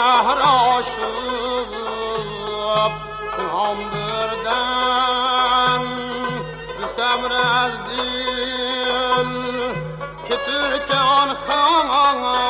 شهر آشوب چون بردن به سمر از دیل که ترکان خواهد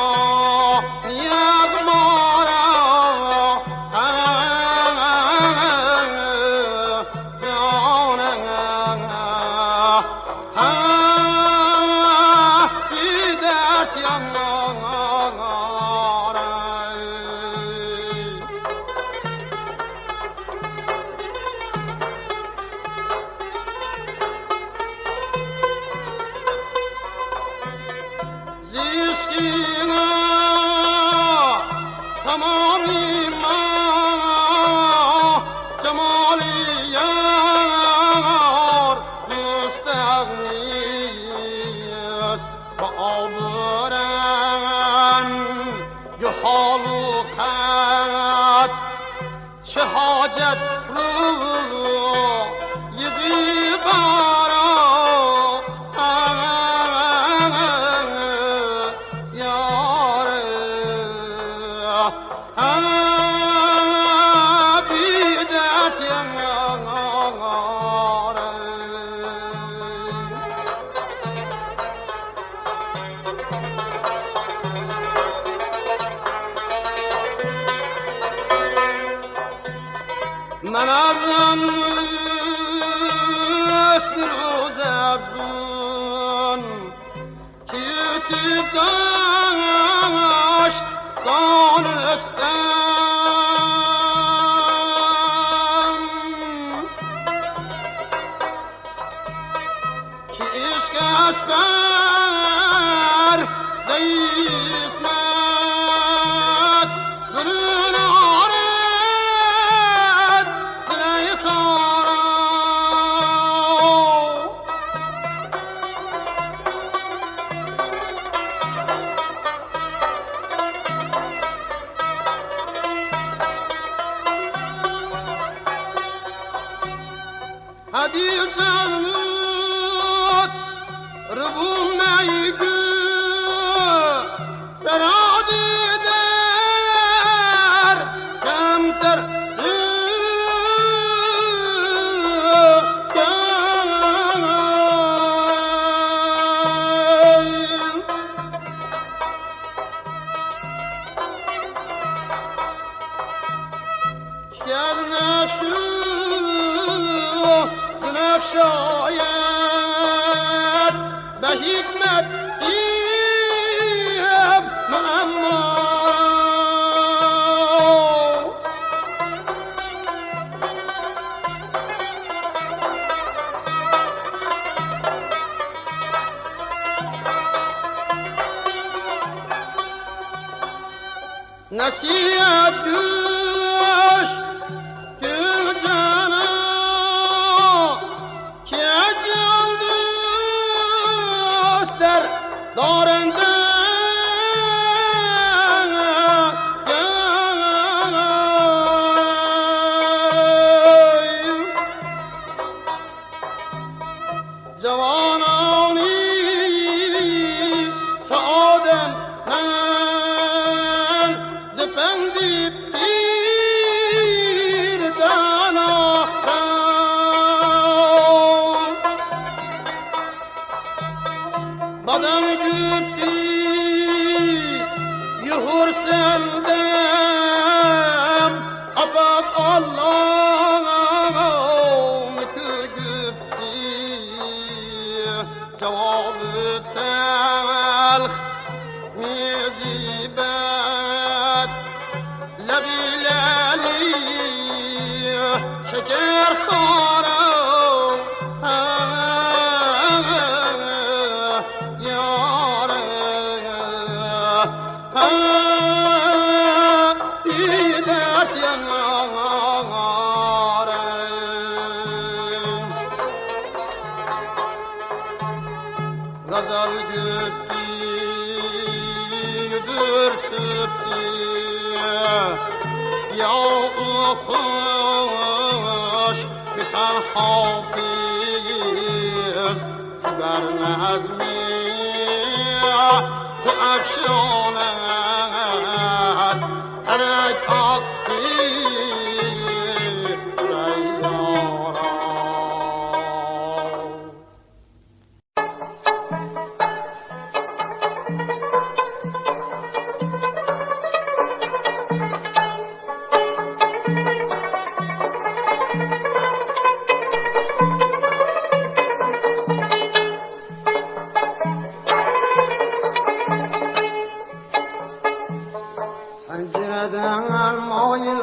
Pencereden mail,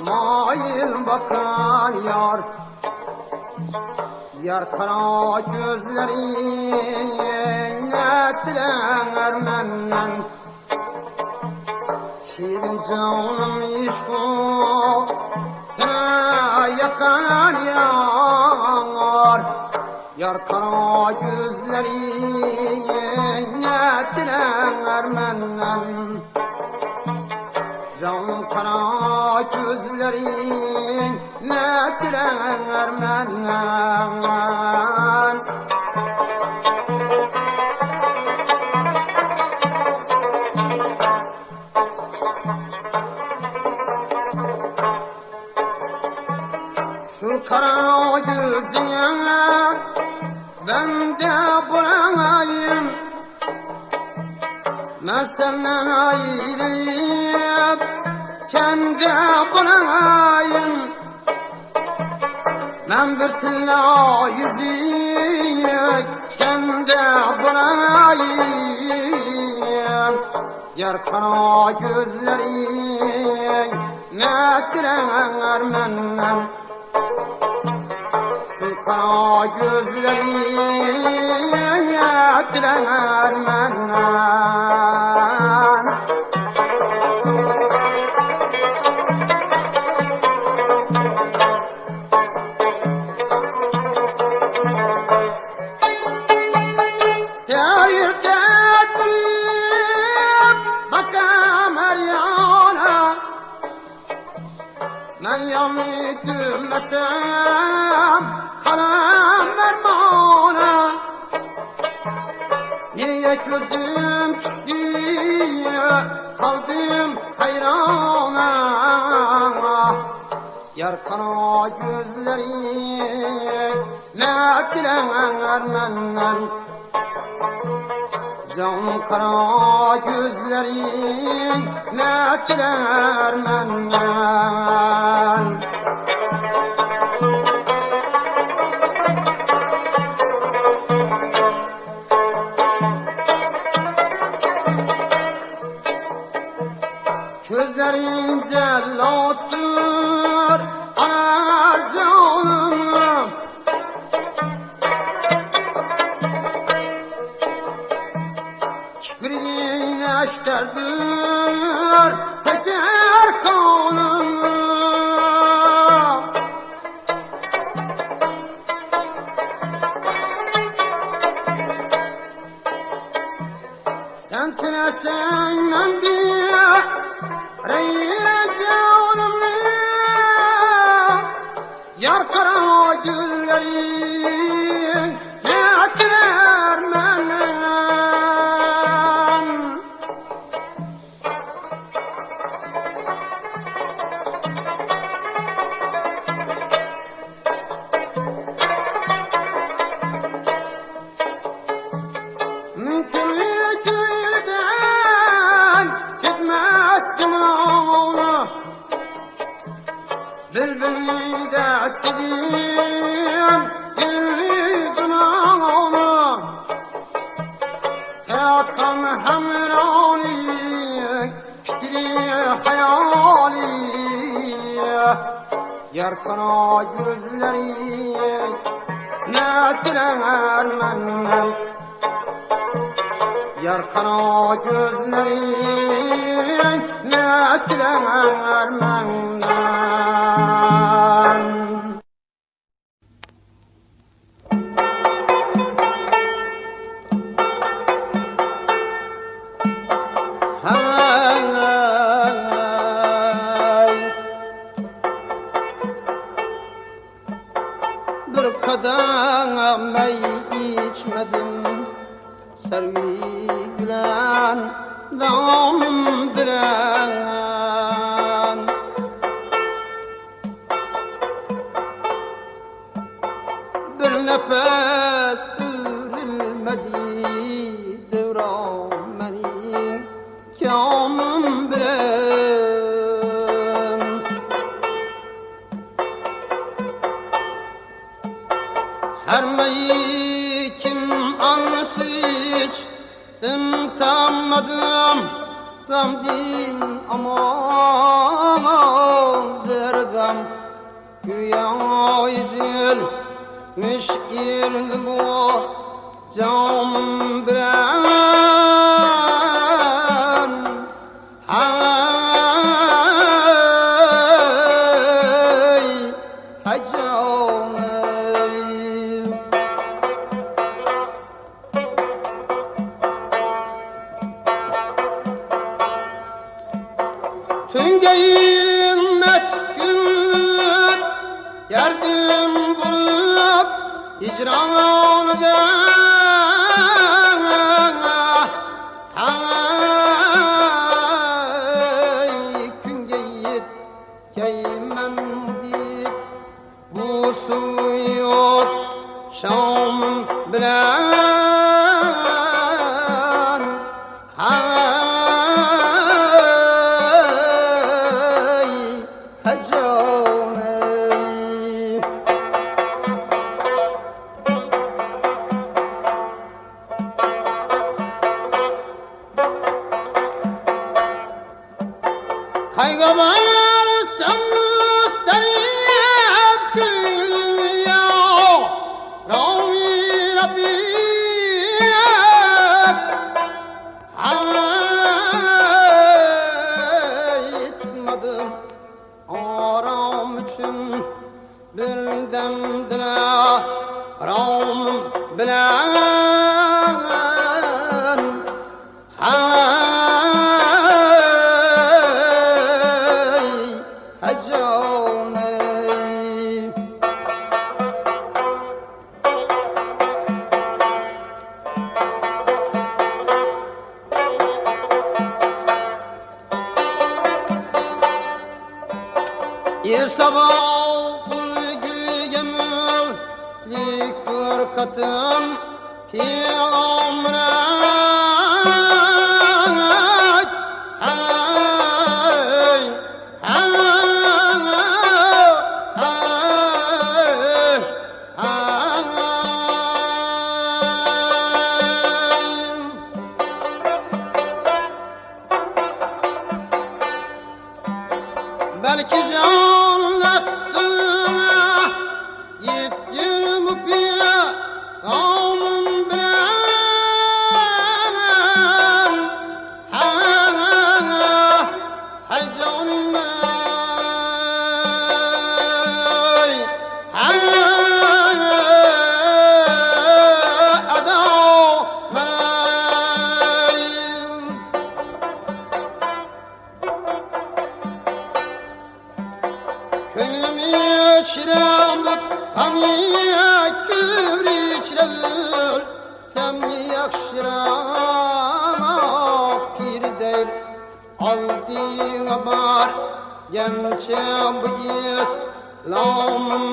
mail bakan yar. Yar kara gözleri netler menden Şirin canım işko yakan yar. Yar kara gözleri netler menden gözlerin ne diler menden Şu kara gözüne ben de bulayım Ben senden ayrılıp kendi bulayım Ben bir tilla yüzük sende bulayım Yar kara gözlerin ne diler menden Şu kara gözlerin ne diler menden diler menden Can kara gözlerin ne diler menden eşterdir Yardım bulup hicran eder. sabahul gülge mürlik dur katım ki umre long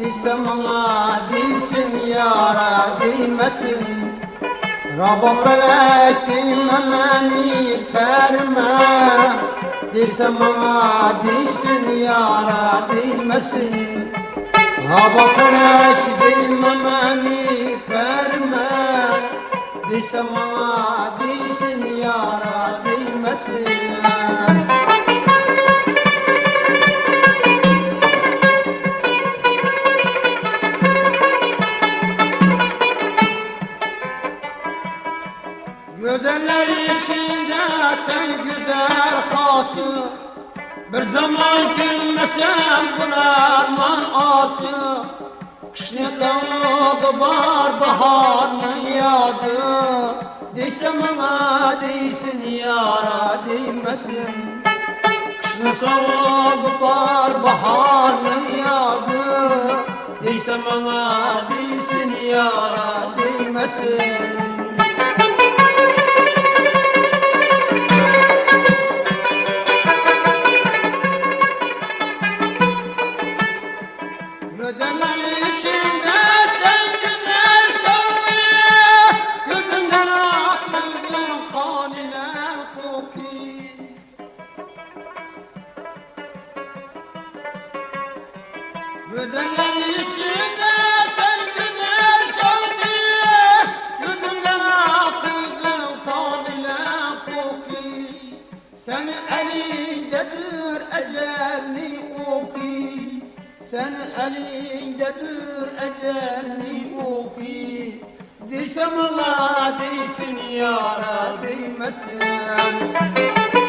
دي سما دي سنيارة مسن غابة بلاتي مماني كارمة دي سما دي سنيارة مسن غابة بلاتي مماني كارمة دي سما دي سنيارة مسن sen güzel hası Bir zaman gülmesem bunarman ası Kışın soğuk var baharın yazı. Deysem ama değsin yara değmesin. Kışın soğuk var baharın yazı. Deysem ama değsin yara değmesin sen koki Senin elindedir ecelin oki sen elindedir ecelin oki Desem Allah değsin yara değmesin. İngine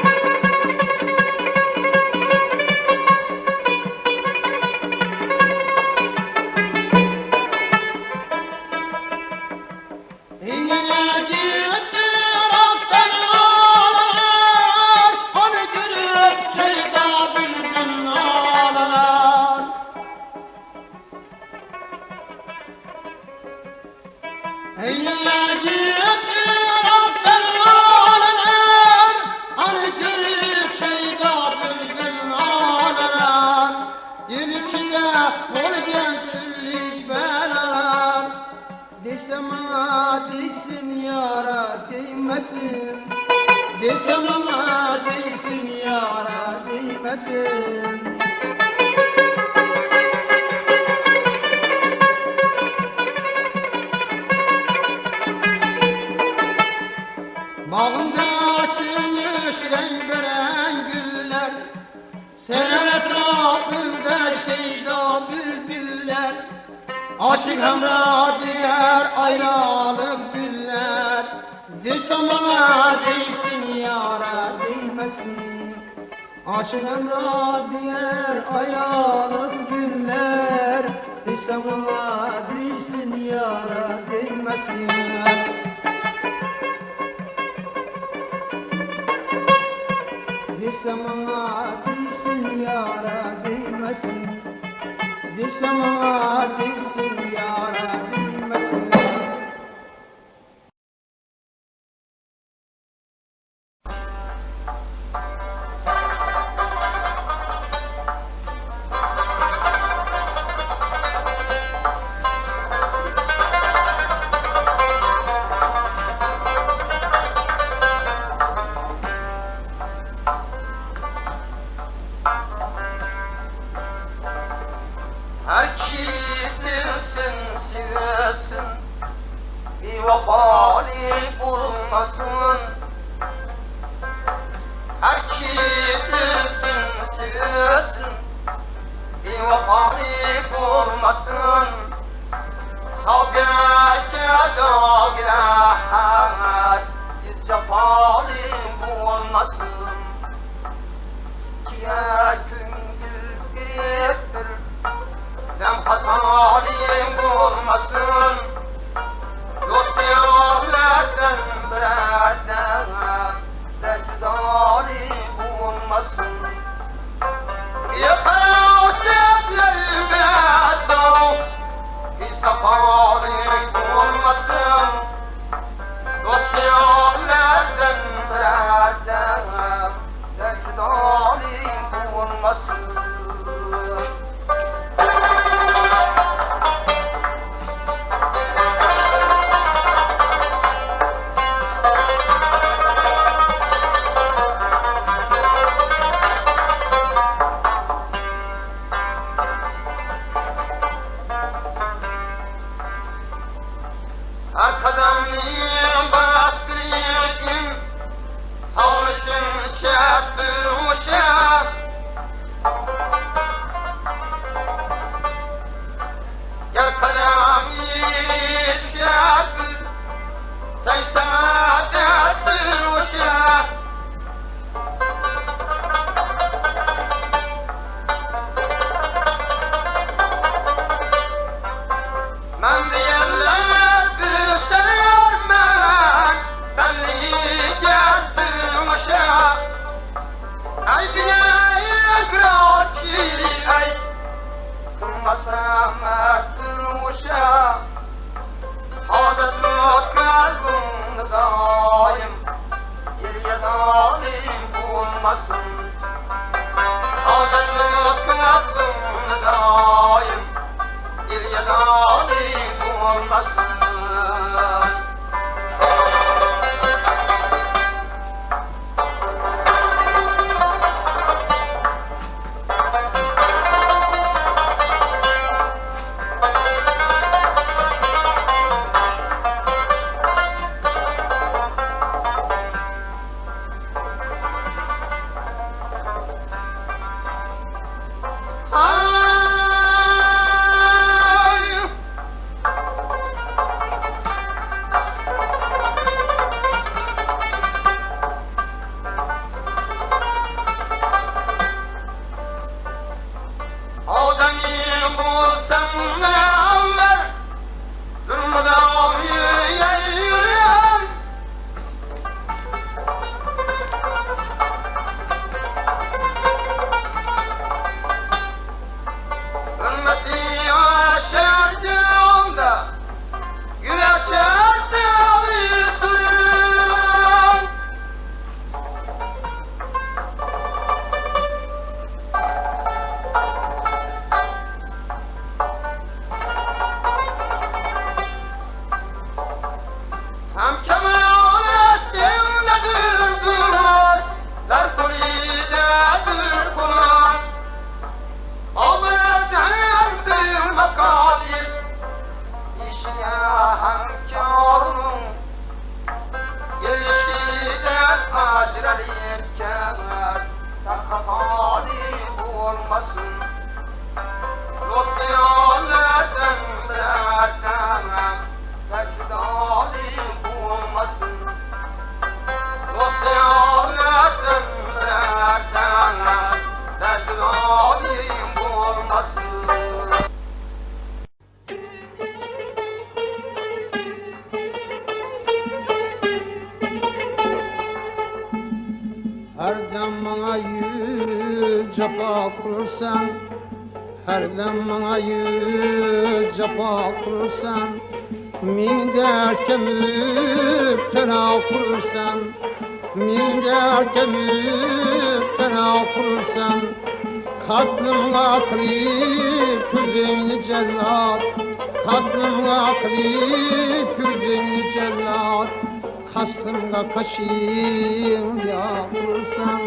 Aşık hemra diğer ayrılık güller. Desem ama değsin yara değmesin Aşık hemra diğer ayrılık güller. Desem ama değsin yara değmesin Desem ama değsin yara değmesin Desem değsin yara değmesin dem bana yüz cefa kurursan Her dem bana yüz cefa kurursan Min dert kemüp tena kurursan Min dert kemüp tena kurursan Katlımla kırıp yüzünü cellat Katlımla kırıp yüzünü cellat. Kastımda kaşıyım yavrusan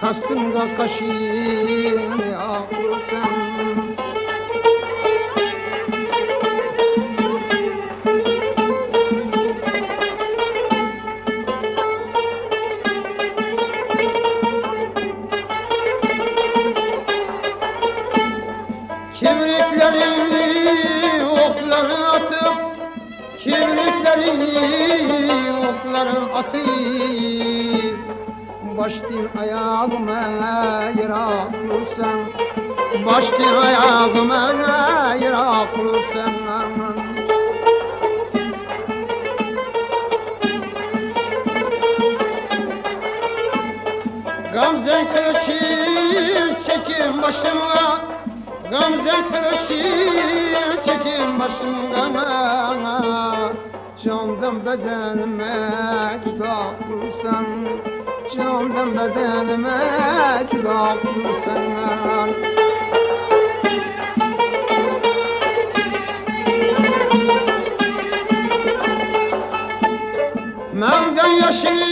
Kastımda kaşıyım yavrusan Açtı ayağımı hayır kurusam aman. Gamze kırışır çekin başıma Gamze kırışır çekin başımdan Candan bedenime kitap kursan. Candan bedenime kitap kursan. Nam gan yaşayın.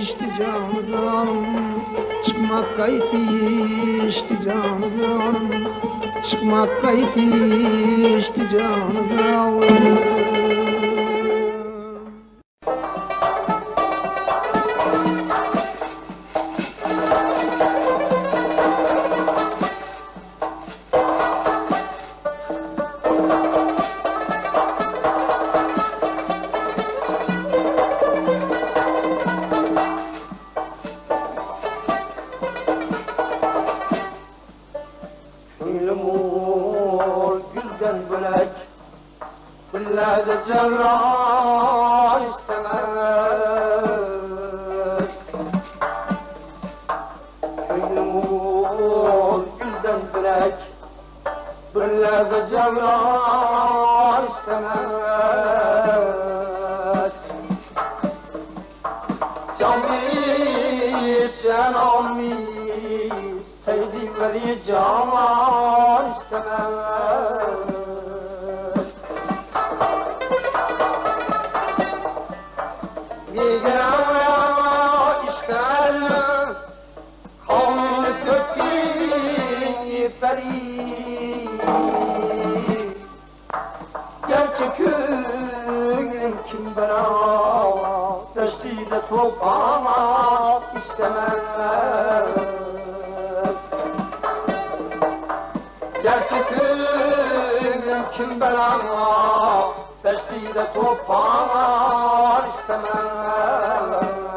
geçti canım. Çıkmak kayıt geçti canım. Çıkmak kayıt geçti canım. çekin kim bana Teşkide toplamak istemez. Gel çekin kim bana Teşkide toplamak istemez.